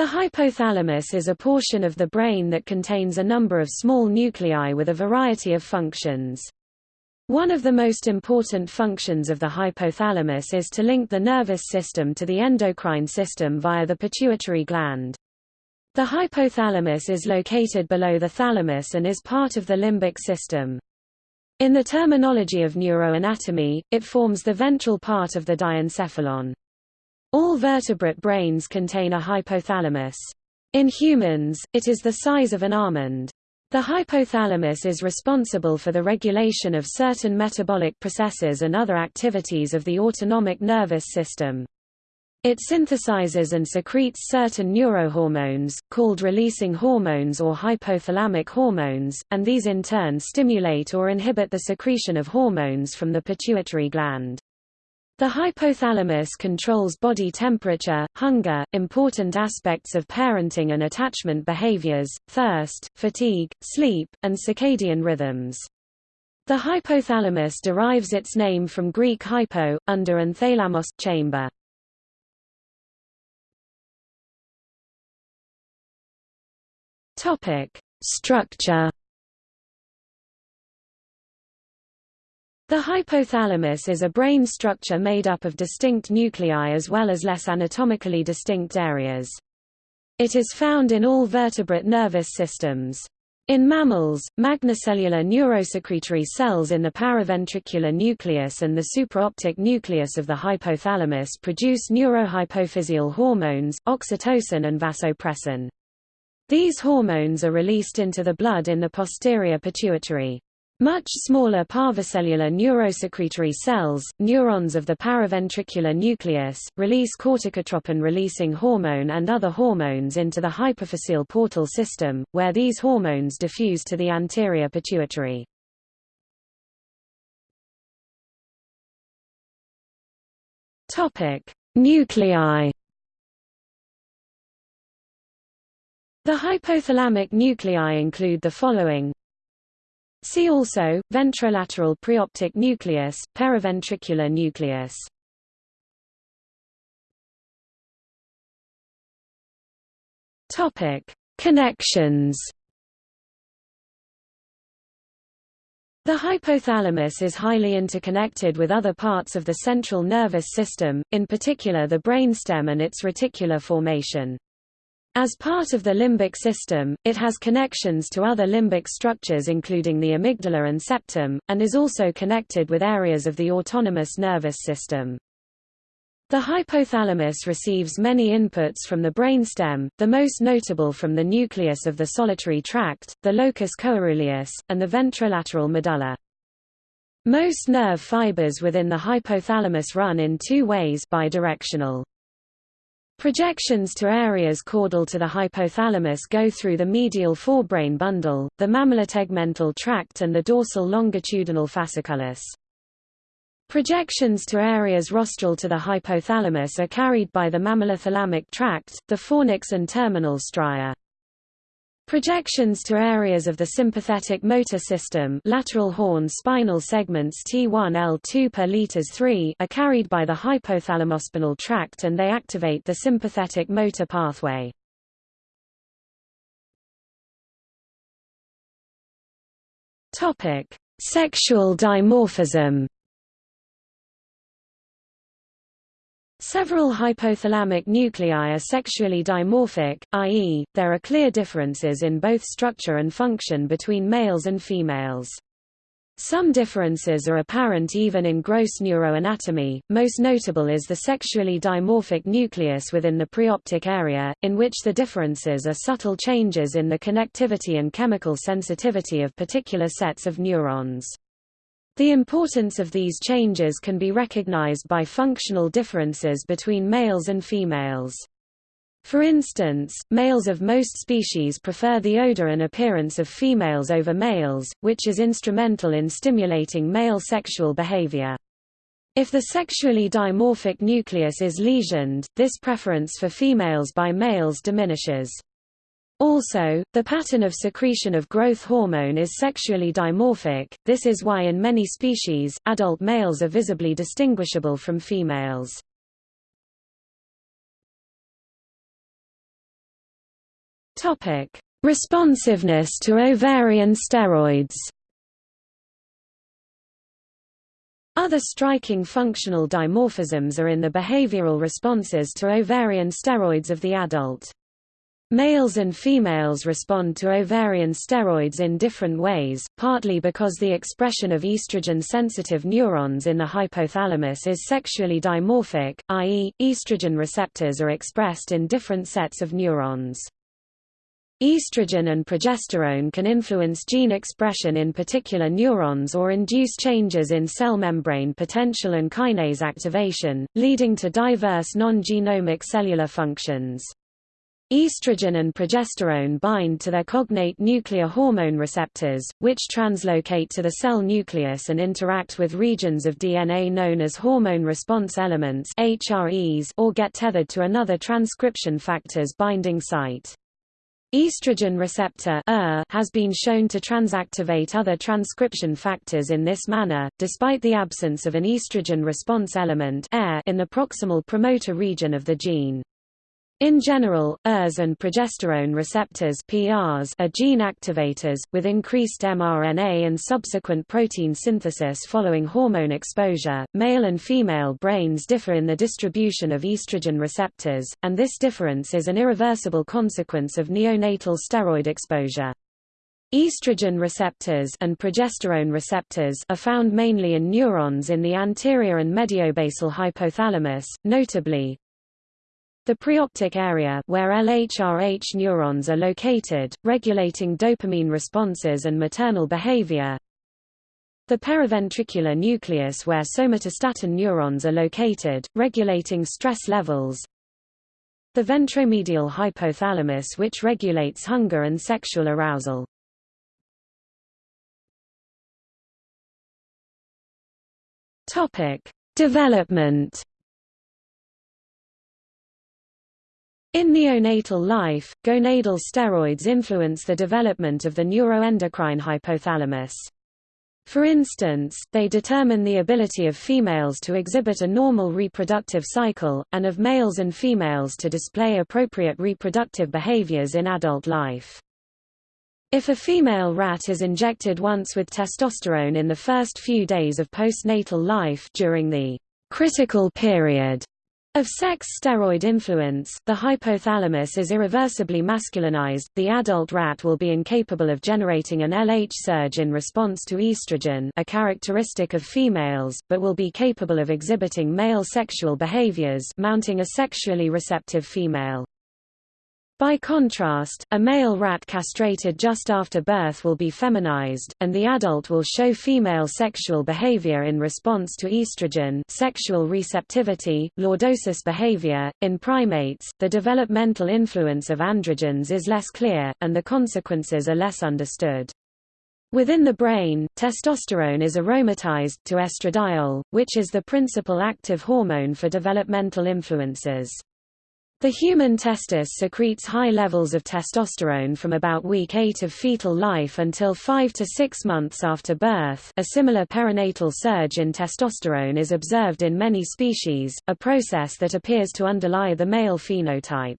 The hypothalamus is a portion of the brain that contains a number of small nuclei with a variety of functions. One of the most important functions of the hypothalamus is to link the nervous system to the endocrine system via the pituitary gland. The hypothalamus is located below the thalamus and is part of the limbic system. In the terminology of neuroanatomy, it forms the ventral part of the diencephalon. All vertebrate brains contain a hypothalamus. In humans, it is the size of an almond. The hypothalamus is responsible for the regulation of certain metabolic processes and other activities of the autonomic nervous system. It synthesizes and secretes certain neurohormones, called releasing hormones or hypothalamic hormones, and these in turn stimulate or inhibit the secretion of hormones from the pituitary gland. The hypothalamus controls body temperature, hunger, important aspects of parenting and attachment behaviors, thirst, fatigue, sleep, and circadian rhythms. The hypothalamus derives its name from Greek hypo, under and thalamos, chamber. Structure The hypothalamus is a brain structure made up of distinct nuclei as well as less anatomically distinct areas. It is found in all vertebrate nervous systems. In mammals, magnocellular neurosecretory cells in the paraventricular nucleus and the supraoptic nucleus of the hypothalamus produce neurohypophysial hormones, oxytocin and vasopressin. These hormones are released into the blood in the posterior pituitary. Much smaller parvocellular neurosecretory cells, neurons of the paraventricular nucleus, release corticotropin-releasing hormone and other hormones into the hypophyseal portal system, where these hormones diffuse to the anterior pituitary. Nuclei The hypothalamic nuclei include the following See also, ventrolateral preoptic nucleus, periventricular nucleus. Topic: Connections. The hypothalamus is highly interconnected with other parts of the central nervous system, in particular the brainstem and its reticular formation. As part of the limbic system, it has connections to other limbic structures including the amygdala and septum, and is also connected with areas of the autonomous nervous system. The hypothalamus receives many inputs from the brainstem, the most notable from the nucleus of the solitary tract, the locus coeruleus, and the ventrolateral medulla. Most nerve fibers within the hypothalamus run in two ways bidirectional. Projections to areas caudal to the hypothalamus go through the medial forebrain bundle, the mammillo-tegmental tract and the dorsal longitudinal fasciculus. Projections to areas rostral to the hypothalamus are carried by the mammillothalamic tract, the fornix and terminal stria. Projections to areas of the sympathetic motor system lateral horn spinal segments T1 L2 per liters 3 are carried by the hypothalamospinal tract and they activate the sympathetic motor pathway. Topic: Sexual dimorphism Several hypothalamic nuclei are sexually dimorphic, i.e., there are clear differences in both structure and function between males and females. Some differences are apparent even in gross neuroanatomy, most notable is the sexually dimorphic nucleus within the preoptic area, in which the differences are subtle changes in the connectivity and chemical sensitivity of particular sets of neurons. The importance of these changes can be recognized by functional differences between males and females. For instance, males of most species prefer the odor and appearance of females over males, which is instrumental in stimulating male sexual behavior. If the sexually dimorphic nucleus is lesioned, this preference for females by males diminishes. Also, the pattern of secretion of growth hormone is sexually dimorphic, this is why in many species, adult males are visibly distinguishable from females. Responsiveness to ovarian steroids. Other striking functional dimorphisms are in the behavioral responses to ovarian steroids of the adult. Males and females respond to ovarian steroids in different ways, partly because the expression of estrogen-sensitive neurons in the hypothalamus is sexually dimorphic, i.e., estrogen receptors are expressed in different sets of neurons. Estrogen and progesterone can influence gene expression in particular neurons or induce changes in cell membrane potential and kinase activation, leading to diverse non-genomic cellular functions. Estrogen and progesterone bind to their cognate nuclear hormone receptors, which translocate to the cell nucleus and interact with regions of DNA known as hormone response elements or get tethered to another transcription factor's binding site. Estrogen receptor has been shown to transactivate other transcription factors in this manner, despite the absence of an estrogen response element in the proximal promoter region of the gene. In general, ERs and progesterone receptors PRs are gene activators, with increased mRNA and subsequent protein synthesis following hormone exposure. Male and female brains differ in the distribution of estrogen receptors, and this difference is an irreversible consequence of neonatal steroid exposure. Estrogen receptors and progesterone receptors are found mainly in neurons in the anterior and mediobasal hypothalamus, notably, the preoptic area where LHRH neurons are located, regulating dopamine responses and maternal behavior. The periventricular nucleus where somatostatin neurons are located, regulating stress levels. The ventromedial hypothalamus which regulates hunger and sexual arousal. Topic: Development In neonatal life, gonadal steroids influence the development of the neuroendocrine hypothalamus. For instance, they determine the ability of females to exhibit a normal reproductive cycle, and of males and females to display appropriate reproductive behaviors in adult life. If a female rat is injected once with testosterone in the first few days of postnatal life during the critical period of sex steroid influence, the hypothalamus is irreversibly masculinized, the adult rat will be incapable of generating an LH surge in response to estrogen a characteristic of females, but will be capable of exhibiting male sexual behaviors mounting a sexually receptive female. By contrast, a male rat castrated just after birth will be feminized, and the adult will show female sexual behavior in response to estrogen sexual receptivity, lordosis behavior. In primates, the developmental influence of androgens is less clear, and the consequences are less understood. Within the brain, testosterone is aromatized to estradiol, which is the principal active hormone for developmental influences. The human testis secretes high levels of testosterone from about week 8 of fetal life until 5 to 6 months after birth. A similar perinatal surge in testosterone is observed in many species, a process that appears to underlie the male phenotype.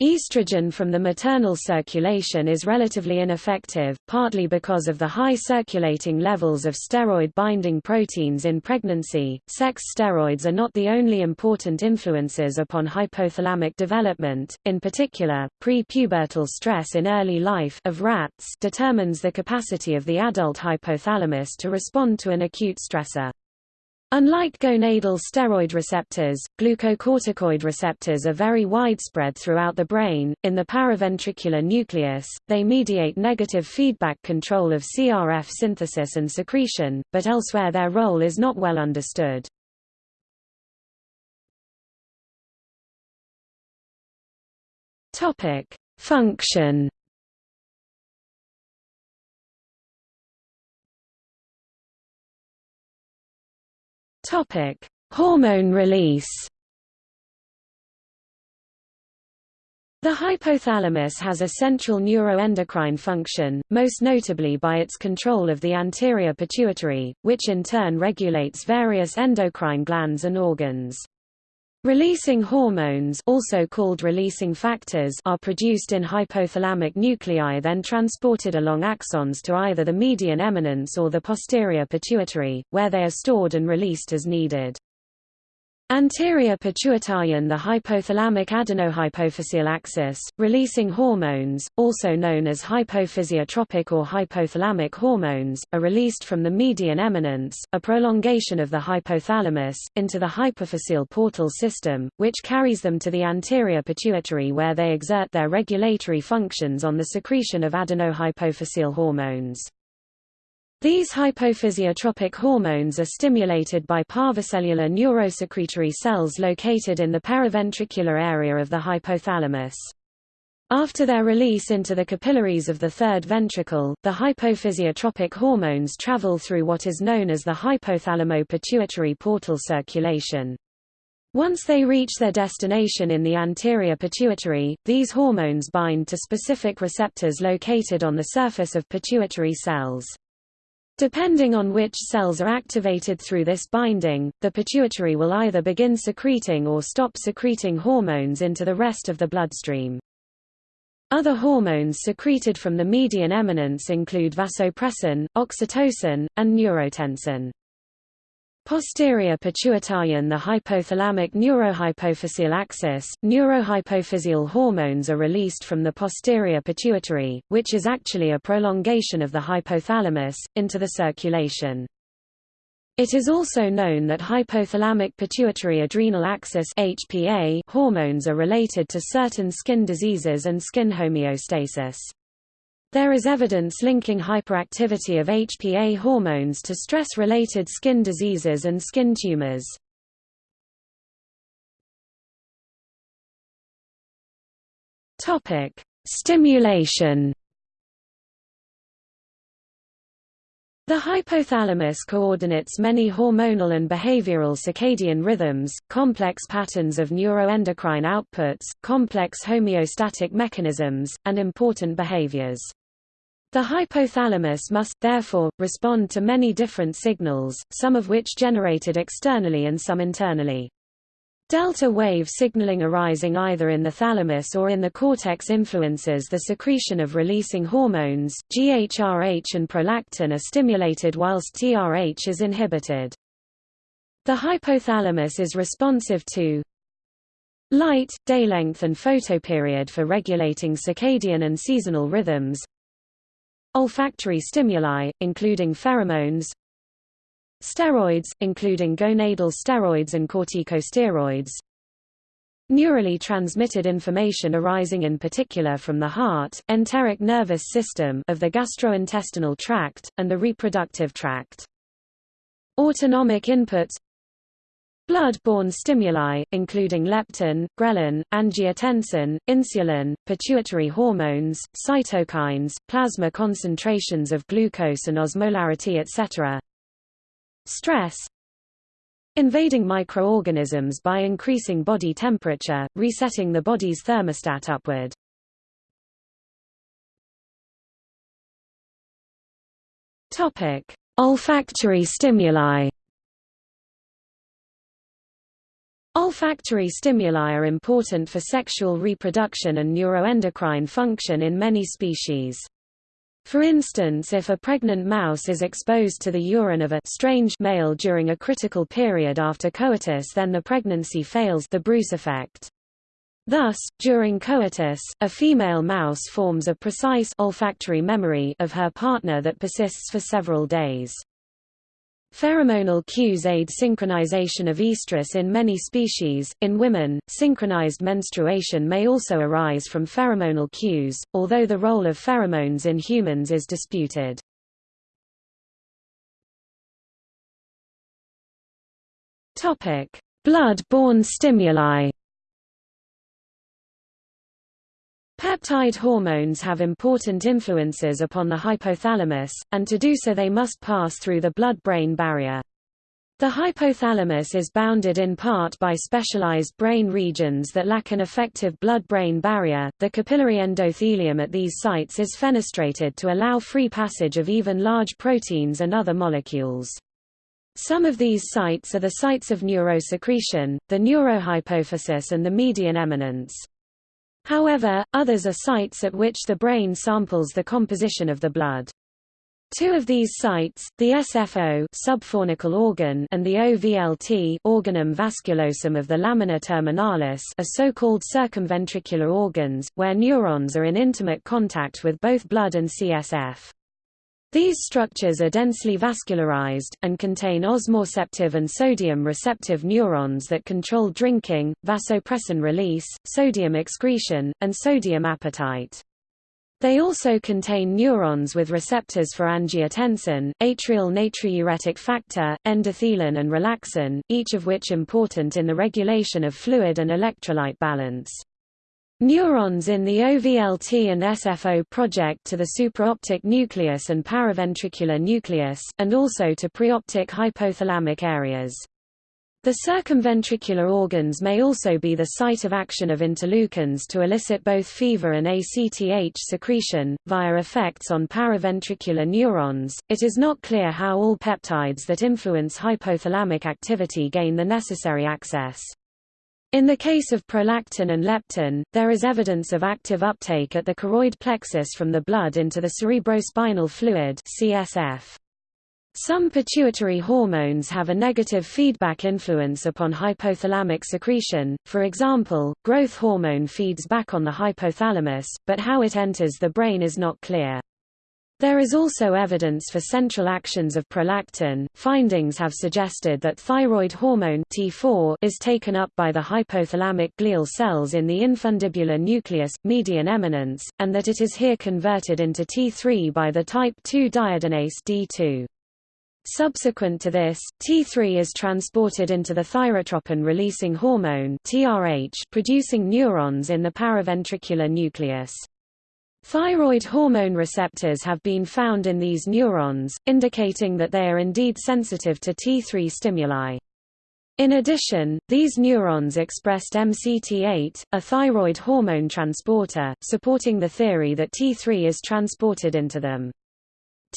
Estrogen from the maternal circulation is relatively ineffective, partly because of the high circulating levels of steroid-binding proteins in pregnancy. Sex steroids are not the only important influences upon hypothalamic development, in particular, pre-pubertal stress in early life of rats determines the capacity of the adult hypothalamus to respond to an acute stressor. Unlike gonadal steroid receptors, glucocorticoid receptors are very widespread throughout the brain. In the paraventricular nucleus, they mediate negative feedback control of CRF synthesis and secretion, but elsewhere their role is not well understood. Topic: Function Topic: Hormone release. The hypothalamus has a central neuroendocrine function, most notably by its control of the anterior pituitary, which in turn regulates various endocrine glands and organs. Releasing hormones also called releasing factors are produced in hypothalamic nuclei then transported along axons to either the median eminence or the posterior pituitary, where they are stored and released as needed. Anterior pituitarian the hypothalamic adenohypophyseal axis, releasing hormones, also known as hypophysiotropic or hypothalamic hormones, are released from the median eminence, a prolongation of the hypothalamus, into the hypophyseal portal system, which carries them to the anterior pituitary where they exert their regulatory functions on the secretion of adenohypophyseal hormones. These hypophysiotropic hormones are stimulated by parvocellular neurosecretory cells located in the periventricular area of the hypothalamus. After their release into the capillaries of the third ventricle, the hypophysiotropic hormones travel through what is known as the hypothalamo-pituitary portal circulation. Once they reach their destination in the anterior pituitary, these hormones bind to specific receptors located on the surface of pituitary cells. Depending on which cells are activated through this binding, the pituitary will either begin secreting or stop secreting hormones into the rest of the bloodstream. Other hormones secreted from the median eminence include vasopressin, oxytocin, and neurotensin. Posterior pituitarian The hypothalamic neurohypophyseal axis, neurohypophyseal hormones are released from the posterior pituitary, which is actually a prolongation of the hypothalamus, into the circulation. It is also known that hypothalamic pituitary adrenal axis HPA hormones are related to certain skin diseases and skin homeostasis. There is evidence linking hyperactivity of HPA hormones to stress-related skin diseases and skin tumors. Topic: Stimulation. The hypothalamus coordinates many hormonal and behavioral circadian rhythms, complex patterns of neuroendocrine outputs, complex homeostatic mechanisms, and important behaviors. The hypothalamus must, therefore, respond to many different signals, some of which generated externally and some internally. Delta wave signaling arising either in the thalamus or in the cortex influences the secretion of releasing hormones, GHRH and prolactin are stimulated whilst TRH is inhibited. The hypothalamus is responsive to light, day length and photoperiod for regulating circadian and seasonal rhythms, olfactory stimuli, including pheromones, steroids, including gonadal steroids and corticosteroids, neurally transmitted information arising in particular from the heart, enteric nervous system of the gastrointestinal tract, and the reproductive tract. Autonomic inputs Blood-borne stimuli, including leptin, ghrelin, angiotensin, insulin, pituitary hormones, cytokines, plasma concentrations of glucose and osmolarity etc. Stress Invading microorganisms by increasing body temperature, resetting the body's thermostat upward. Olfactory stimuli. Olfactory stimuli are important for sexual reproduction and neuroendocrine function in many species. For instance if a pregnant mouse is exposed to the urine of a strange male during a critical period after coitus then the pregnancy fails the Bruce effect. Thus, during coitus, a female mouse forms a precise olfactory memory of her partner that persists for several days. Pheromonal cues aid synchronization of estrus in many species. In women, synchronized menstruation may also arise from pheromonal cues, although the role of pheromones in humans is disputed. Topic: Blood-borne stimuli. Peptide hormones have important influences upon the hypothalamus, and to do so they must pass through the blood-brain barrier. The hypothalamus is bounded in part by specialized brain regions that lack an effective blood-brain barrier. The capillary endothelium at these sites is fenestrated to allow free passage of even large proteins and other molecules. Some of these sites are the sites of neurosecretion, the neurohypophysis and the median eminence. However, others are sites at which the brain samples the composition of the blood. Two of these sites, the SFO subfornical organ and the OVLT organum vasculosum of the lamina terminalis are so-called circumventricular organs, where neurons are in intimate contact with both blood and CSF. These structures are densely vascularized, and contain osmoreceptive and sodium-receptive neurons that control drinking, vasopressin release, sodium excretion, and sodium appetite. They also contain neurons with receptors for angiotensin, atrial natriuretic factor, endothelin and relaxin, each of which important in the regulation of fluid and electrolyte balance. Neurons in the OVLT and SFO project to the supraoptic nucleus and paraventricular nucleus, and also to preoptic hypothalamic areas. The circumventricular organs may also be the site of action of interleukins to elicit both fever and ACTH secretion, via effects on paraventricular neurons. It is not clear how all peptides that influence hypothalamic activity gain the necessary access. In the case of prolactin and leptin, there is evidence of active uptake at the choroid plexus from the blood into the cerebrospinal fluid CSF. Some pituitary hormones have a negative feedback influence upon hypothalamic secretion, for example, growth hormone feeds back on the hypothalamus, but how it enters the brain is not clear. There is also evidence for central actions of prolactin. Findings have suggested that thyroid hormone T4 is taken up by the hypothalamic glial cells in the infundibular nucleus, median eminence, and that it is here converted into T3 by the type 2 deiodinase D2. Subsequent to this, T3 is transported into the thyrotropin-releasing hormone TRH producing neurons in the paraventricular nucleus. Thyroid hormone receptors have been found in these neurons, indicating that they are indeed sensitive to T3 stimuli. In addition, these neurons expressed MCT8, a thyroid hormone transporter, supporting the theory that T3 is transported into them.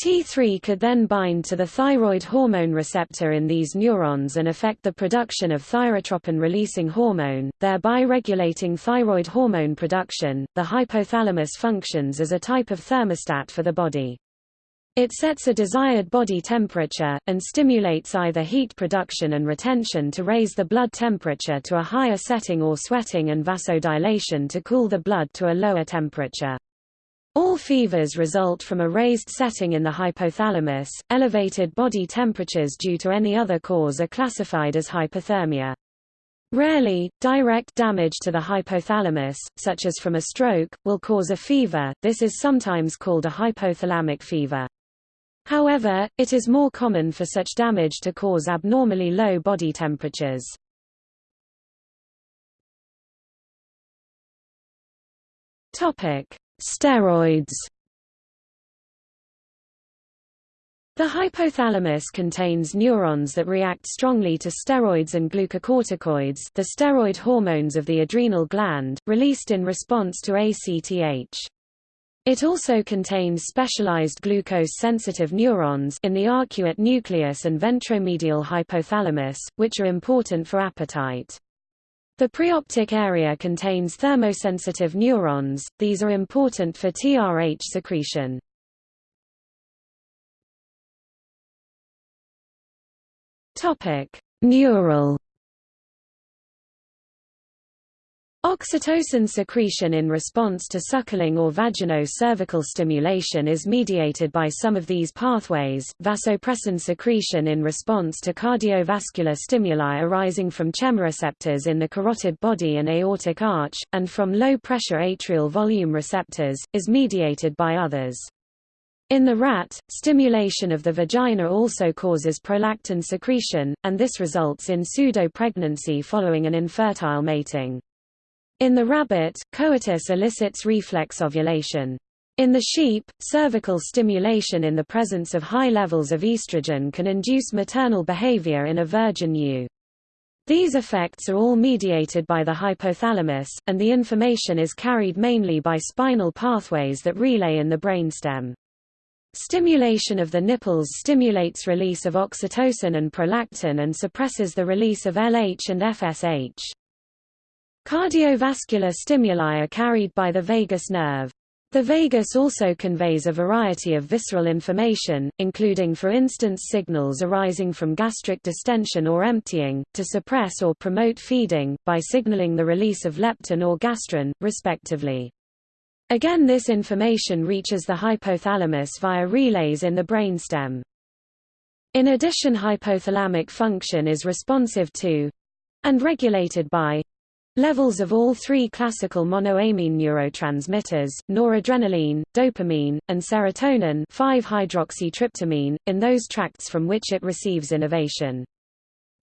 T3 could then bind to the thyroid hormone receptor in these neurons and affect the production of thyrotropin-releasing hormone, thereby regulating thyroid hormone production. The hypothalamus functions as a type of thermostat for the body. It sets a desired body temperature, and stimulates either heat production and retention to raise the blood temperature to a higher setting or sweating and vasodilation to cool the blood to a lower temperature. All fevers result from a raised setting in the hypothalamus. Elevated body temperatures due to any other cause are classified as hypothermia. Rarely, direct damage to the hypothalamus, such as from a stroke, will cause a fever, this is sometimes called a hypothalamic fever. However, it is more common for such damage to cause abnormally low body temperatures. Topic: Steroids The hypothalamus contains neurons that react strongly to steroids and glucocorticoids the steroid hormones of the adrenal gland, released in response to ACTH. It also contains specialized glucose-sensitive neurons in the arcuate nucleus and ventromedial hypothalamus, which are important for appetite. The preoptic area contains thermosensitive neurons, these are important for TRH secretion. Neural Oxytocin secretion in response to suckling or vagino-cervical stimulation is mediated by some of these pathways, vasopressin secretion in response to cardiovascular stimuli arising from chemoreceptors in the carotid body and aortic arch, and from low-pressure atrial volume receptors, is mediated by others. In the rat, stimulation of the vagina also causes prolactin secretion, and this results in pseudo-pregnancy following an infertile mating. In the rabbit, coitus elicits reflex ovulation. In the sheep, cervical stimulation in the presence of high levels of estrogen can induce maternal behavior in a virgin ewe. These effects are all mediated by the hypothalamus, and the information is carried mainly by spinal pathways that relay in the brainstem. Stimulation of the nipples stimulates release of oxytocin and prolactin and suppresses the release of LH and FSH. Cardiovascular stimuli are carried by the vagus nerve. The vagus also conveys a variety of visceral information, including for instance signals arising from gastric distension or emptying, to suppress or promote feeding, by signaling the release of leptin or gastrin, respectively. Again this information reaches the hypothalamus via relays in the brainstem. In addition hypothalamic function is responsive to—and regulated by Levels of all three classical monoamine neurotransmitters, noradrenaline, dopamine, and serotonin 5-hydroxytryptamine, in those tracts from which it receives innervation.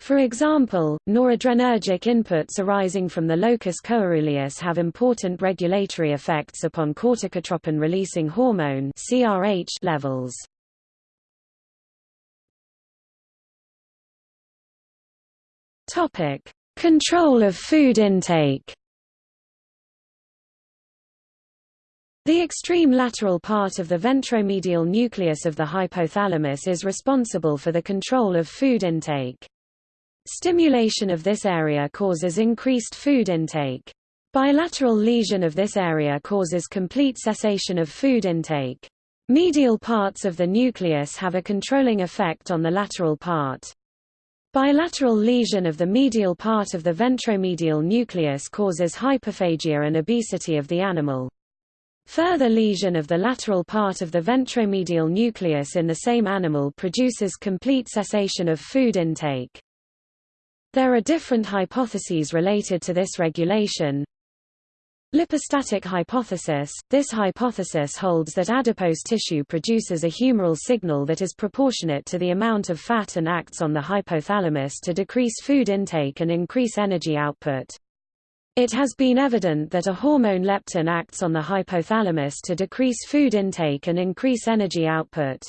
For example, noradrenergic inputs arising from the locus coeruleus have important regulatory effects upon corticotropin-releasing hormone levels. Topic: Control of food intake The extreme lateral part of the ventromedial nucleus of the hypothalamus is responsible for the control of food intake. Stimulation of this area causes increased food intake. Bilateral lesion of this area causes complete cessation of food intake. Medial parts of the nucleus have a controlling effect on the lateral part. Bilateral lesion of the medial part of the ventromedial nucleus causes hyperphagia and obesity of the animal. Further lesion of the lateral part of the ventromedial nucleus in the same animal produces complete cessation of food intake. There are different hypotheses related to this regulation. Lipostatic hypothesis – This hypothesis holds that adipose tissue produces a humoral signal that is proportionate to the amount of fat and acts on the hypothalamus to decrease food intake and increase energy output. It has been evident that a hormone leptin acts on the hypothalamus to decrease food intake and increase energy output.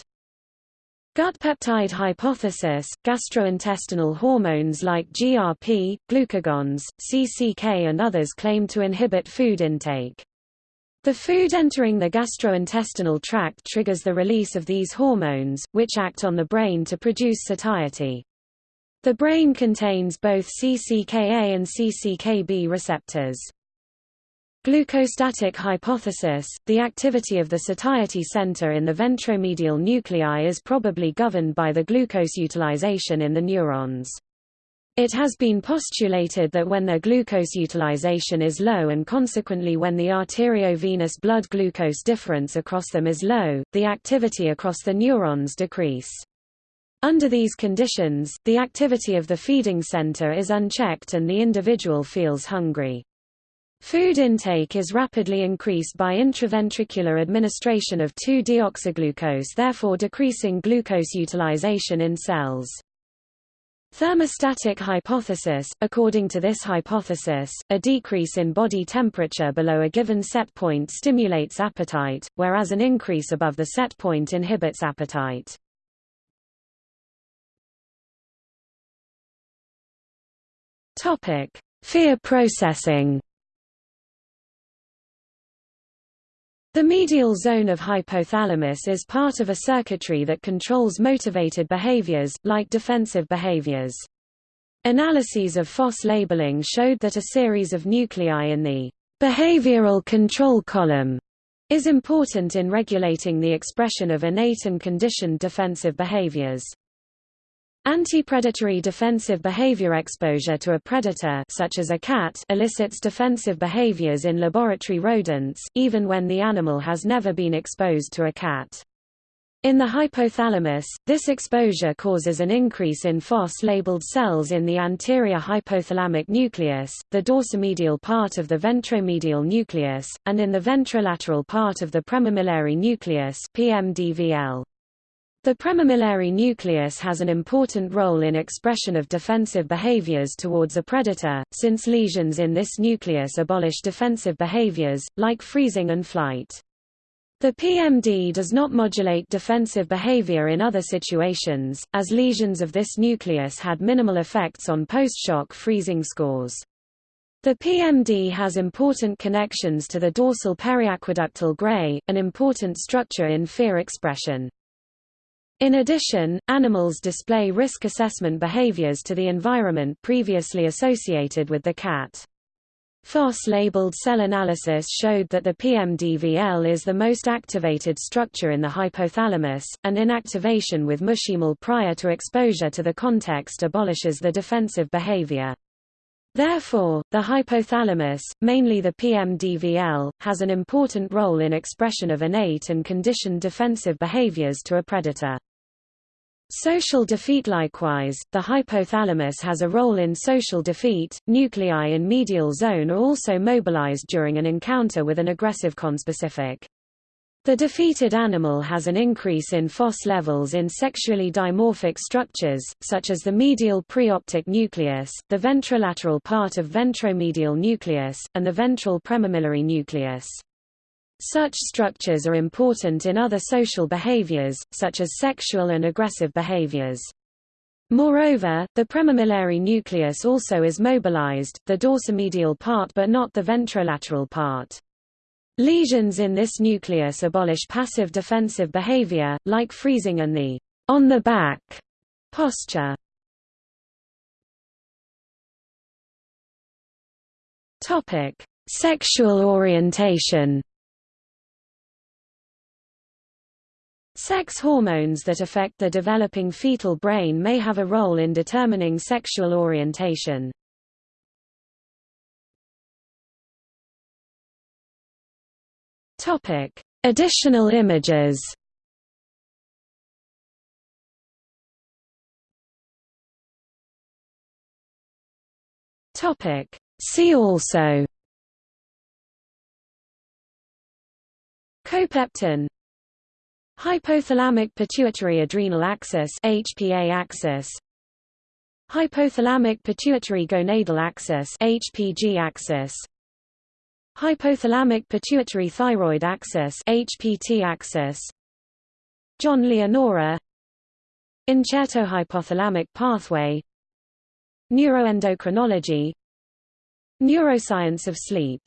Gut peptide hypothesis – Gastrointestinal hormones like GRP, glucagons, CCK and others claim to inhibit food intake. The food entering the gastrointestinal tract triggers the release of these hormones, which act on the brain to produce satiety. The brain contains both CCKA and CCKB receptors. Glucostatic hypothesis – The activity of the satiety center in the ventromedial nuclei is probably governed by the glucose utilization in the neurons. It has been postulated that when their glucose utilization is low and consequently when the arteriovenous blood glucose difference across them is low, the activity across the neurons decrease. Under these conditions, the activity of the feeding center is unchecked and the individual feels hungry. Food intake is rapidly increased by intraventricular administration of 2-deoxyglucose therefore decreasing glucose utilization in cells. Thermostatic hypothesis – According to this hypothesis, a decrease in body temperature below a given set point stimulates appetite, whereas an increase above the set point inhibits appetite. Fear processing The medial zone of hypothalamus is part of a circuitry that controls motivated behaviors, like defensive behaviors. Analyses of FOS labeling showed that a series of nuclei in the behavioral control column is important in regulating the expression of innate and conditioned defensive behaviors. Anti-predatory defensive behavior exposure to a predator such as a cat elicits defensive behaviors in laboratory rodents, even when the animal has never been exposed to a cat. In the hypothalamus, this exposure causes an increase in FOS-labeled cells in the anterior hypothalamic nucleus, the dorsomedial part of the ventromedial nucleus, and in the ventrolateral part of the premammillary nucleus PMDVL. The premammillary nucleus has an important role in expression of defensive behaviors towards a predator, since lesions in this nucleus abolish defensive behaviors, like freezing and flight. The PMD does not modulate defensive behavior in other situations, as lesions of this nucleus had minimal effects on post-shock freezing scores. The PMD has important connections to the dorsal periaqueductal gray, an important structure in fear expression. In addition, animals display risk assessment behaviors to the environment previously associated with the cat. FOS-labeled cell analysis showed that the PMDVL is the most activated structure in the hypothalamus, and inactivation with muscimol prior to exposure to the context abolishes the defensive behavior. Therefore, the hypothalamus, mainly the PMDVL, has an important role in expression of innate and conditioned defensive behaviors to a predator. Social defeat Likewise, the hypothalamus has a role in social defeat. Nuclei in medial zone are also mobilized during an encounter with an aggressive conspecific. The defeated animal has an increase in FOS levels in sexually dimorphic structures, such as the medial preoptic nucleus, the ventrolateral part of ventromedial nucleus, and the ventral premammillary nucleus. Such structures are important in other social behaviors, such as sexual and aggressive behaviors. Moreover, the premammillary nucleus also is mobilized, the dorsomedial part but not the ventrolateral part. Lesions in this nucleus abolish passive defensive behavior, like freezing and the on the back posture. Topic: Sexual orientation. Sex hormones that affect the developing fetal brain may have a role in determining sexual orientation. Topic: Additional images. Topic: See also Copeptin Hypothalamic pituitary adrenal axis HPA axis. Hypothalamic pituitary gonadal axis HPG axis. Hypothalamic pituitary thyroid axis HPT axis. John Leonora. Incerto-hypothalamic pathway. Neuroendocrinology. Neuroscience of sleep